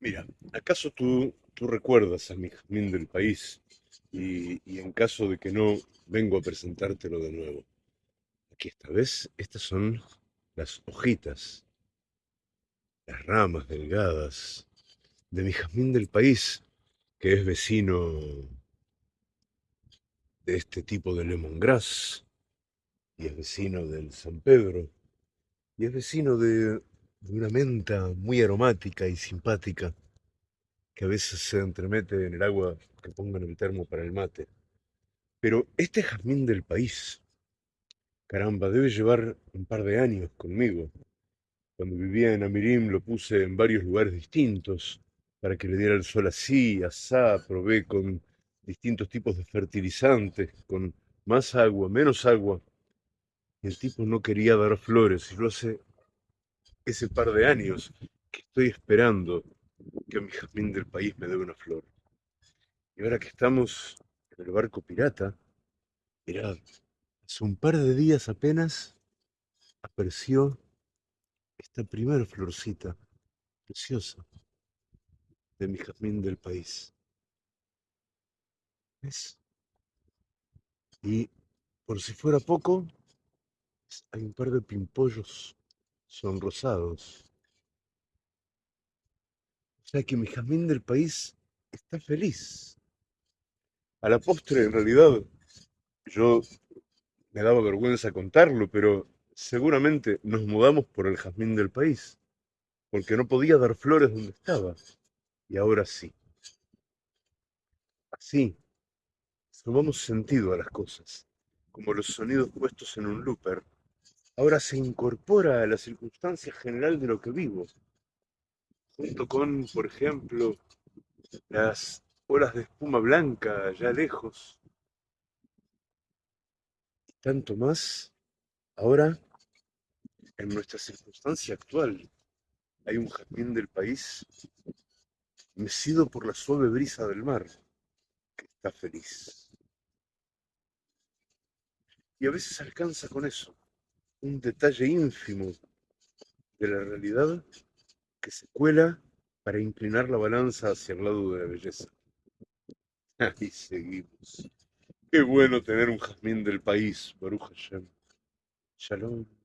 Mira, ¿acaso tú, tú recuerdas a mi jazmín del país? Y, y en caso de que no, vengo a presentártelo de nuevo. Aquí esta vez, estas son las hojitas, las ramas delgadas de mi jazmín del país, que es vecino de este tipo de lemongrass, y es vecino del San Pedro, y es vecino de, de una menta muy aromática y simpática que a veces se entremete en el agua que pongo en el termo para el mate. Pero este jazmín del país, caramba, debe llevar un par de años conmigo. Cuando vivía en Amirim lo puse en varios lugares distintos para que le diera el sol así, asá, probé con distintos tipos de fertilizantes, con más agua, menos agua. El tipo no quería dar flores, y lo hace ese par de años que estoy esperando que mi jazmín del país me dé una flor. Y ahora que estamos en el barco pirata, mirad, hace un par de días apenas apareció esta primera florcita preciosa de mi jazmín del país. ¿Ves? Y por si fuera poco, hay un par de pimpollos sonrosados. O sea que mi jazmín del país está feliz. A la postre, en realidad, yo me daba vergüenza contarlo, pero seguramente nos mudamos por el jazmín del país, porque no podía dar flores donde estaba, y ahora sí. Así, sumamos sentido a las cosas, como los sonidos puestos en un looper, ahora se incorpora a la circunstancia general de lo que vivo, junto con, por ejemplo, las olas de espuma blanca allá lejos, tanto más ahora en nuestra circunstancia actual. Hay un jazmín del país mecido por la suave brisa del mar, que está feliz. Y a veces alcanza con eso, un detalle ínfimo de la realidad que se cuela para inclinar la balanza hacia el lado de la belleza. Ahí seguimos. Qué bueno tener un jazmín del país, Baruch Hashem. Shalom.